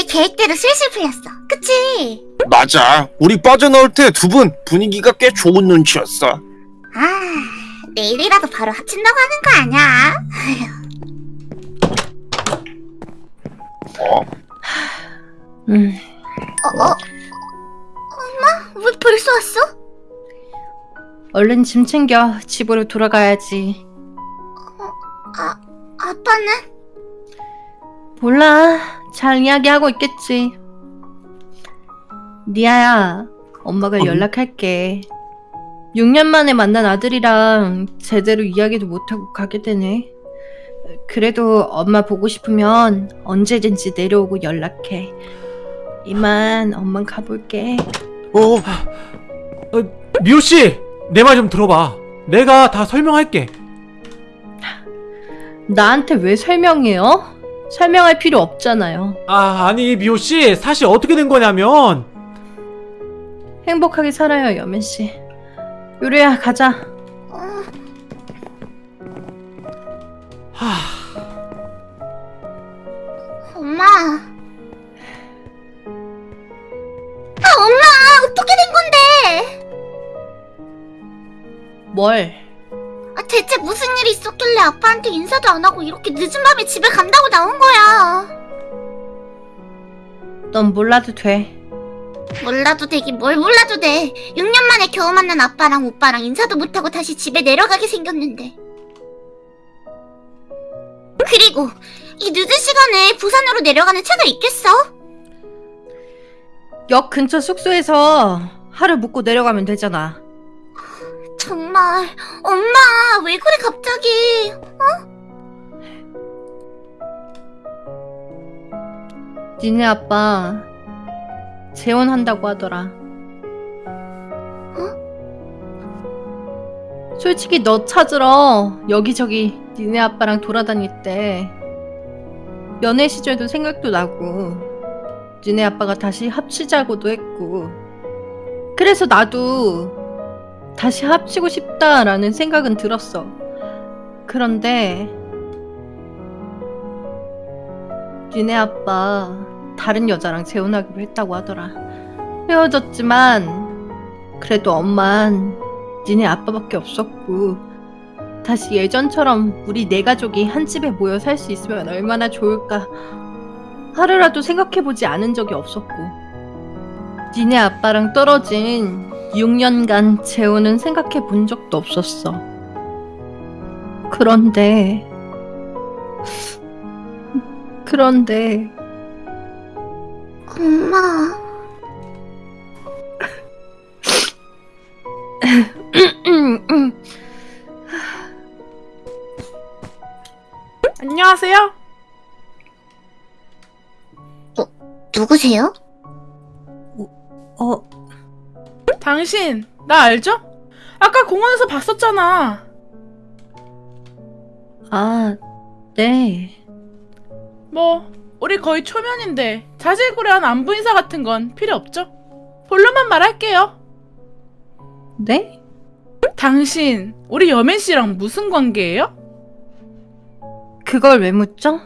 이제 계획대로 슬슬 풀렸어. 그치? 맞아. 우리 빠져나올 때 두 분 분위기가 꽤 좋은 눈치였어. 아, 내일이라도 바로 합친다고 하는 거 아니야? 어? 음, 어, 어? 엄마? 왜 벌써 왔어? 얼른 짐 챙겨 집으로 돌아가야지. 아, 아빠는? 몰라, 잘 이야기하고 있겠지. 니아야, 엄마가 어? 연락할게. 6년 만에 만난 아들이랑 제대로 이야기도 못하고 가게 되네. 그래도 엄마 보고 싶으면 언제든지 내려오고 연락해. 이만 엄만 가볼게. 어, 미호 씨, 내 말 좀 들어봐. 내가 다 설명할게. 나한테 왜 설명해요? 설명할 필요 없잖아요. 아, 아니 미호 씨, 사실 어떻게 된 거냐면 행복하게 살아요, 여면 씨. 요리야, 가자. 어, 하, 엄마. 아, 엄마! 어떻게 된 건데? 뭘? 아, 대체 무슨 일이 있었길래 아빠한테 인사도 안 하고 이렇게 늦은 밤에 집에 간다고 나온 거야? 넌 몰라도 돼. 몰라도 되긴 뭘 몰라도 돼. 6년 만에 겨우 만난 아빠랑 오빠랑 인사도 못하고 다시 집에 내려가게 생겼는데. 그리고 이 늦은 시간에 부산으로 내려가는 차가 있겠어? 역 근처 숙소에서 하루 묵고 내려가면 되잖아. 정말 엄마 왜 그래 갑자기? 니네 아빠 재혼한다고 하더라. 솔직히 너 찾으러 여기저기 니네 아빠랑 돌아다닐 때 연애 시절도 생각도 나고 니네 아빠가 다시 합치자고도 했고 그래서 나도 다시 합치고 싶다라는 생각은 들었어. 그런데 니네 아빠 다른 여자랑 재혼하기로 했다고 하더라. 헤어졌지만 그래도 엄만 니네 아빠밖에 없었고 다시 예전처럼 우리 네 가족이 한 집에 모여 살 수 있으면 얼마나 좋을까 하루라도 생각해보지 않은 적이 없었고 니네 아빠랑 떨어진 6년간 재혼은 생각해 본 적도 없었어. 그런데 그런데 엄마 안녕하세요. 누구세요? 어 당신 나 알죠? 아까 공원에서 봤었잖아. 아, 네. 뭐 우리 거의 초면인데 자질구레한 안부 인사 같은 건 필요 없죠? 본론만 말할게요. 네? 당신 우리 여맨 씨랑 무슨 관계예요? 그걸 왜 묻죠?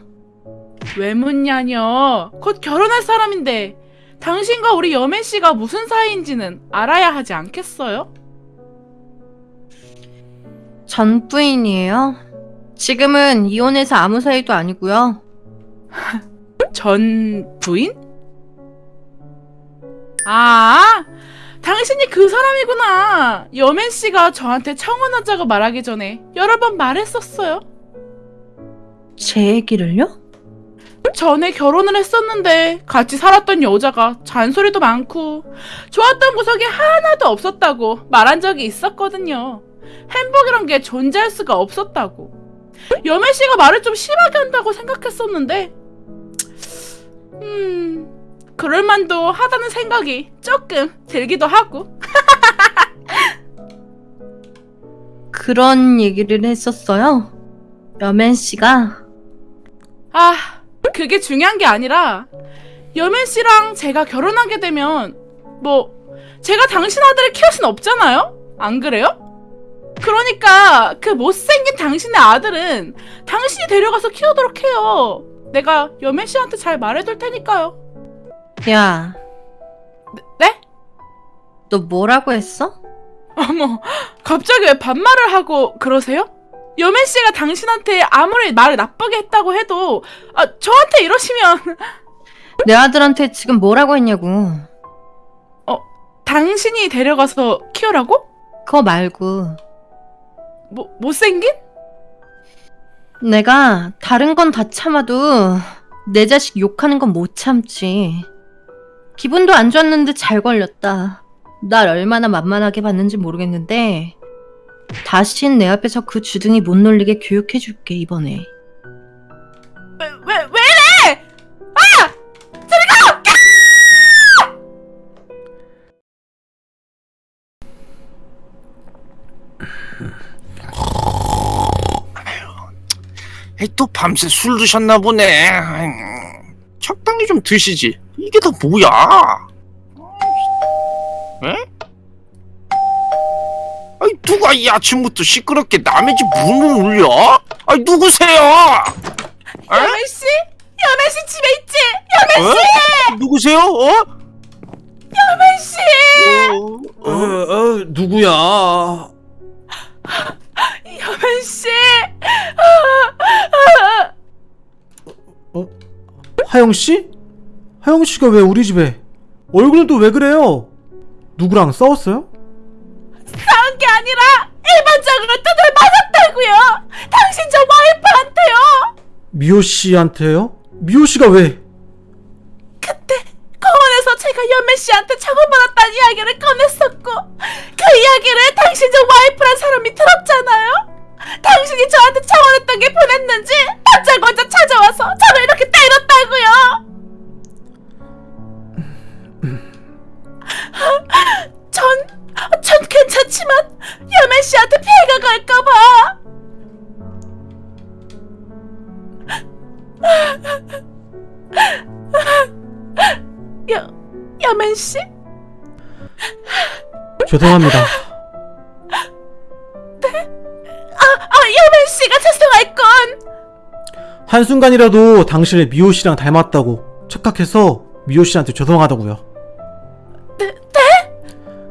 왜 묻냐뇨. 곧 결혼할 사람인데 당신과 우리 여맨 씨가 무슨 사이인지는 알아야 하지 않겠어요? 전 부인이에요. 지금은 이혼해서 아무 사이도 아니고요. 전 부인? 아, 당신이 그 사람이구나. 여맨 씨가 저한테 청혼하자고 말하기 전에 여러 번 말했었어요. 제 얘기를요? 전에 결혼을 했었는데 같이 살았던 여자가 잔소리도 많고 좋았던 구석이 하나도 없었다고 말한 적이 있었거든요. 행복이란 게 존재할 수가 없었다고. 여맨 씨가 말을 좀 심하게 한다고 생각했었는데, 음, 그럴만도 하다는 생각이 조금 들기도 하고. 그런 얘기를 했었어요. 여맨 씨가 아, 그게 중요한 게 아니라 여맨 씨랑 제가 결혼하게 되면 뭐 제가 당신 아들을 키울 순 없잖아요? 안 그래요? 그러니까 그 못생긴 당신의 아들은 당신이 데려가서 키우도록 해요. 내가 여맨 씨한테 잘 말해둘 테니까요. 야, 네? 너 뭐라고 했어? 어머, 갑자기 왜 반말을 하고 그러세요? 여맨 씨가 당신한테 아무리 말을 나쁘게 했다고 해도 아, 저한테 이러시면 내 아들한테 지금 뭐라고 했냐고. 당신이 데려가서 키우라고? 그거 말고. 뭐 못생긴? 내가 다른 건 다 참아도 내 자식 욕하는 건 못 참지. 기분도 안 좋았는데 잘 걸렸다. 날 얼마나 만만하게 봤는지 모르겠는데 다신 내 앞에서 그 주둥이 못 놀리게 교육해줄게 이번에. 왜, 왜, 왜 이래? 에이, 또 밤새 술 드셨나 보네. 적당히 좀 드시지. 이게 다 뭐야? 에? 아이 누가 이 아침부터 시끄럽게 남의 집 문을 울려? 아이 누구세요? 에? 여맨 씨? 여맨 씨 집에 있지? 여맨 어? 누구세요? 어? 여맨 씨! 어? 어, 어, 누구야? 여맨 씨! 하영 씨? 하영 씨가 왜 우리 집에? 얼굴은 또 왜 그래요? 누구랑 싸웠어요? 아니라 일반적으로 두들 맞았다고요. 당신 저 와이프한테요. 미호 씨한테요? 미호 씨가 왜? 죄송합니다. 아, 여맨 씨가 죄송할 건. 한순간이라도 당신을 미호 씨랑 닮았다고 착각해서 미호 씨한테 죄송하다고요. 네?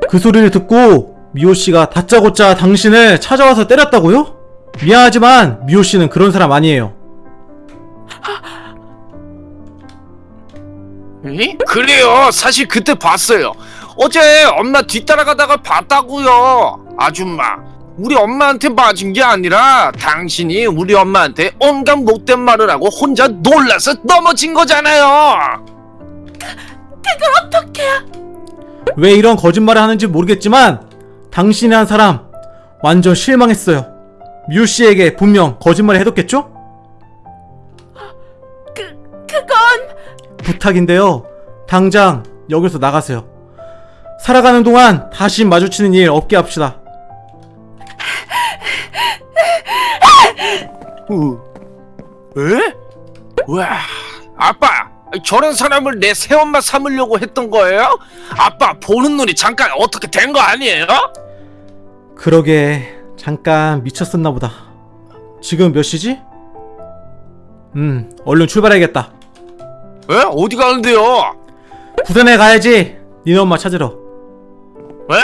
그 소리를 듣고 미호 씨가 다짜고짜 당신을 찾아와서 때렸다고요? 미안하지만 미호 씨는 그런 사람 아니에요. 에? 그래요. 사실 그때 봤어요. 어제 엄마 뒤따라가다가 봤다고요. 아줌마. 우리 엄마한테 맞은 게 아니라 당신이 우리 엄마한테 온갖 못된 말을 하고 혼자 놀라서 넘어진 거잖아요. 어떡해요? 왜 이런 거짓말을 하는지 모르겠지만 당신이 한 사람 완전 실망했어요. 미호 씨에게 분명 거짓말을 해뒀겠죠? 그, 그건. 부탁인데요. 당장 여기서 나가세요. 살아가는 동안 다시 마주치는 일 없게 합시다. 어. 에? 와, 아빠. 저런 사람을 내 새엄마 삼으려고 했던 거예요? 아빠 보는 눈이 잠깐 어떻게 된 거 아니에요? 그러게 잠깐 미쳤었나 보다. 지금 몇 시지? 음, 얼른 출발해야겠다. 에? 어디 가는데요? 부산에 가야지. 니네 엄마 찾으러. 에?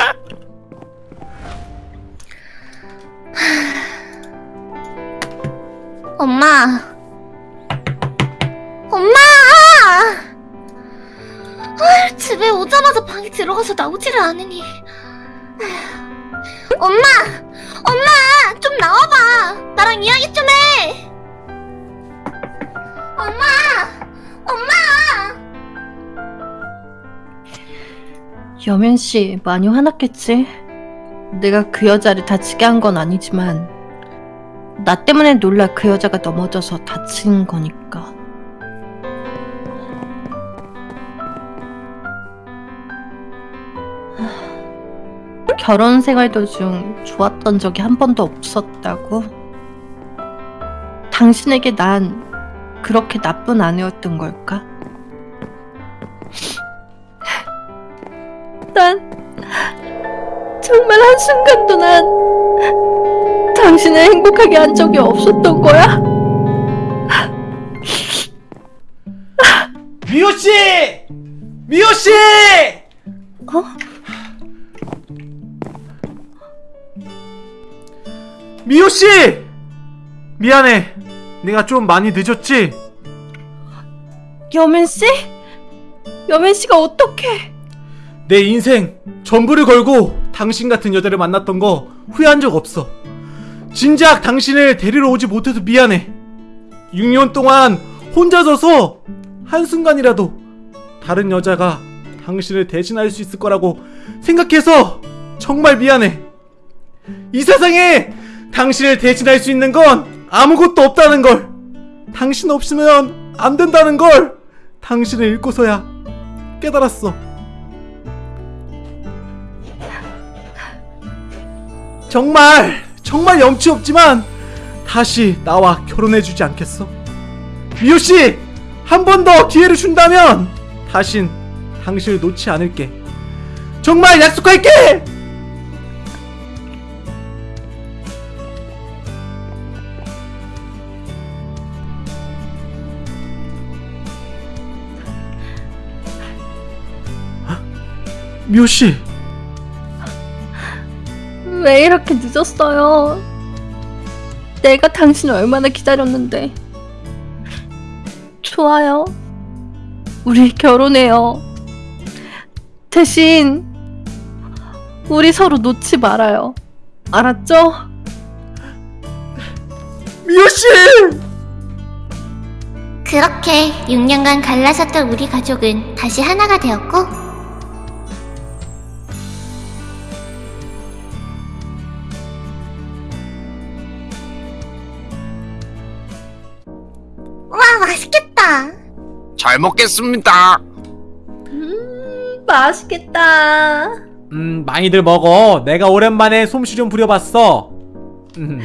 엄마. 엄마! 아, 집에 오자마자 방에 들어가서 나오지를 않으니. 엄마! 엄마! 좀 나와봐! 나랑 이야기 좀 여면 씨 많이 화났겠지? 내가 그 여자를 다치게 한 건 아니지만 나 때문에 놀라 그 여자가 넘어져서 다친 거니까. 하, 결혼 생활 도중 좋았던 적이 한 번도 없었다고? 당신에게 난 그렇게 나쁜 아내였던 걸까? 순간도 난 당신을 행복하게 한 적이 없었던 거야? 미호 씨! 미호 씨! 어? 미호 씨! 미안해. 내가 좀 많이 늦었지? 여맨 씨? 여맨 씨가 어떻게? 내 인생 전부를 걸고 당신 같은 여자를 만났던 거 후회한 적 없어. 진작 당신을 데리러 오지 못해서 미안해. 6년 동안 혼자 서서 한순간이라도 다른 여자가 당신을 대신할 수 있을 거라고 생각해서 정말 미안해. 이 세상에 당신을 대신할 수 있는 건 아무것도 없다는 걸. 당신 없으면 안 된다는 걸 당신을 잃고서야 깨달았어. 정말 정말 염치 없지만 다시 나와 결혼해주지 않겠어? 미호 씨, 한 번 더 기회를 준다면 다신 당신을 놓지 않을게. 정말 약속할게. 미호 씨, 왜 이렇게 늦었어요? 내가 당신을 얼마나 기다렸는데. 좋아요. 우리 결혼해요. 대신 우리 서로 놓지 말아요. 알았죠? 미호 씨. 그렇게 6년간 갈라섰던 우리 가족은 다시 하나가 되었고 잘 먹겠습니다. 음, 맛있겠다. 음, 많이들 먹어. 내가 오랜만에 솜씨 좀 부려봤어. 음.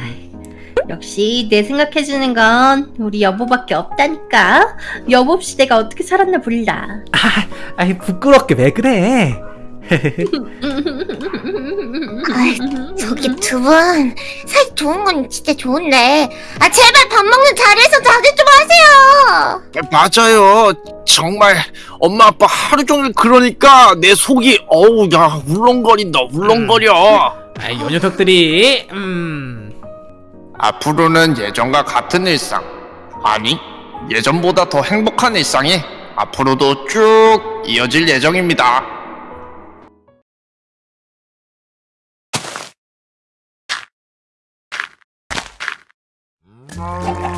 역시 내 생각해주는 건 우리 여보밖에 없다니까. 여보 없이 내가 어떻게 살았나 몰라. 아이 부끄럽게 왜 그래? 아이, 저기 두 분 사이 좋은 건 진짜 좋은데 아 제발 밥 먹는 자리에서 자제 좀 하세요 네, 예, 맞아요. 정말 엄마 아빠 하루 종일 그러니까 내 속이 어우 야 울렁거린다 울렁거려. 아, 요 녀석들이 음. 앞으로는 예전과 같은 일상 아니 예전보다 더 행복한 일상이 앞으로도 쭉 이어질 예정입니다. 음.